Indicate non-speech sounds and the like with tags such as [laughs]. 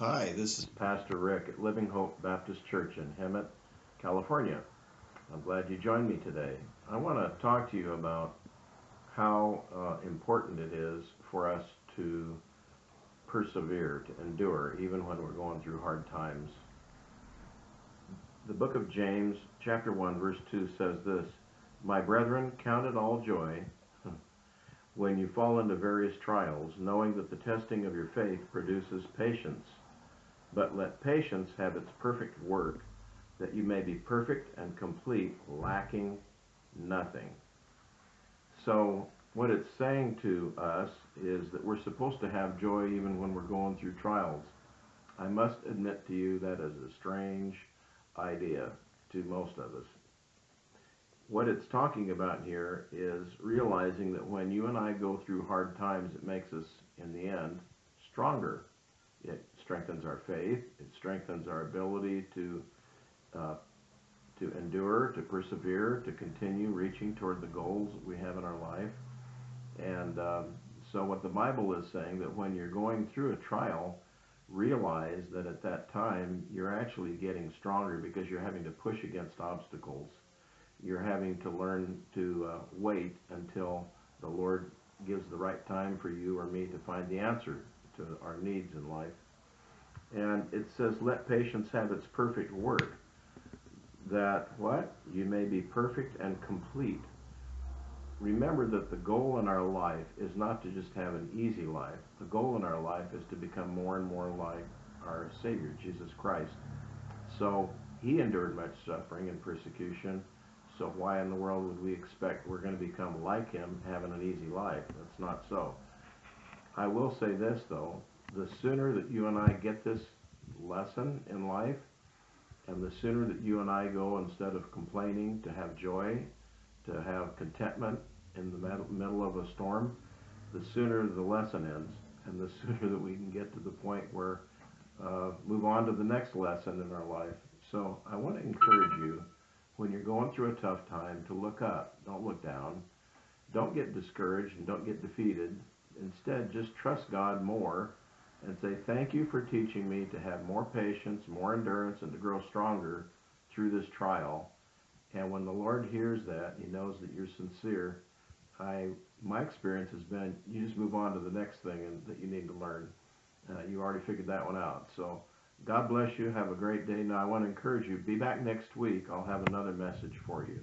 Hi, this is Pastor Rick at Living Hope Baptist Church in Hemet, California. I'm glad you joined me today. I want to talk to you about how uh, important it is for us to persevere, to endure, even when we're going through hard times. The book of James, chapter 1, verse 2 says this My brethren, count it all joy [laughs] when you fall into various trials, knowing that the testing of your faith produces patience. But let patience have its perfect work, that you may be perfect and complete, lacking nothing. So, what it's saying to us is that we're supposed to have joy even when we're going through trials. I must admit to you that is a strange idea to most of us. What it's talking about here is realizing that when you and I go through hard times, it makes us, in the end, stronger. Strengthens our faith. It strengthens our ability to uh, to endure, to persevere, to continue reaching toward the goals we have in our life. And um, so, what the Bible is saying that when you're going through a trial, realize that at that time you're actually getting stronger because you're having to push against obstacles. You're having to learn to uh, wait until the Lord gives the right time for you or me to find the answer to our needs in life. And it says, let patience have its perfect work. That what? You may be perfect and complete. Remember that the goal in our life is not to just have an easy life. The goal in our life is to become more and more like our Savior, Jesus Christ. So he endured much suffering and persecution. So why in the world would we expect we're going to become like him having an easy life? That's not so. I will say this though, the sooner that you and I get this lesson in life, and the sooner that you and I go, instead of complaining, to have joy, to have contentment in the middle of a storm, the sooner the lesson ends, and the [laughs] sooner that we can get to the point where uh, move on to the next lesson in our life. So I want to encourage you when you're going through a tough time to look up, don't look down. Don't get discouraged and don't get defeated. Instead, just trust God more and say, Thank you for teaching me to have more patience, more endurance, and to grow stronger through this trial. And when the Lord hears that, He knows that you're sincere. I, my experience has been you just move on to the next thing and, that you need to learn. Uh, you already figured that one out. So God bless you. Have a great day. Now, I want to encourage you be back next week. I'll have another message for you.